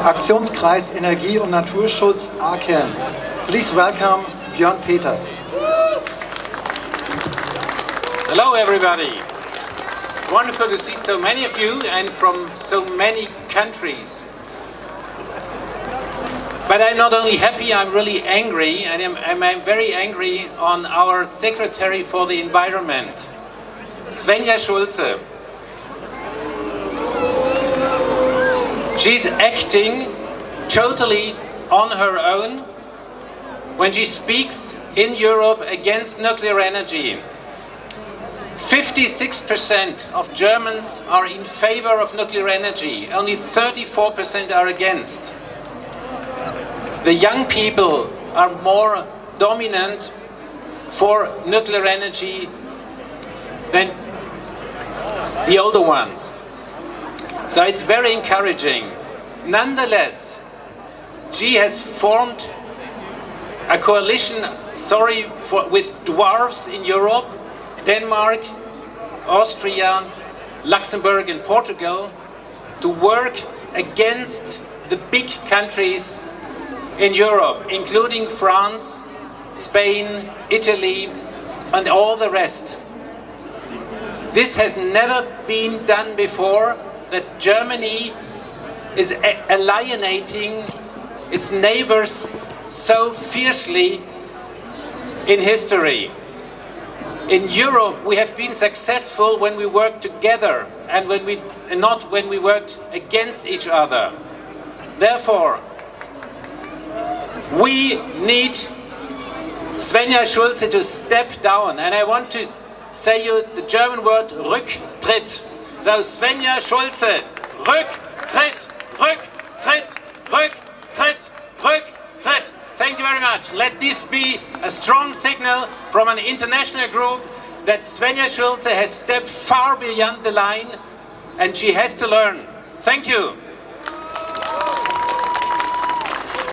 Aktionskreis Energie und Naturschutz Aachen. Please welcome Björn Peters. Hello everybody. Wonderful to see so many of you and from so many countries. But I'm not only happy, I'm really angry and I'm, I'm very angry on our Secretary for the Environment, Svenja Schulze. She's acting totally on her own when she speaks in Europe against nuclear energy. 56% of Germans are in favor of nuclear energy, only 34% are against. The young people are more dominant for nuclear energy than the older ones. So it's very encouraging. Nonetheless, she has formed a coalition, sorry, for, with dwarfs in Europe, Denmark, Austria, Luxembourg and Portugal, to work against the big countries in Europe, including France, Spain, Italy, and all the rest. This has never been done before, that Germany is alienating its neighbors so fiercely in history. In Europe, we have been successful when we work together and when we and not when we worked against each other. Therefore, we need Svenja Schulze to step down. And I want to say you the German word Rücktritt. So Svenja Schulze, Rücktritt, Rücktritt, Rücktritt, Rücktritt. Thank you very much. Let this be a strong signal from an international group that Svenja Schulze has stepped far beyond the line and she has to learn. Thank you.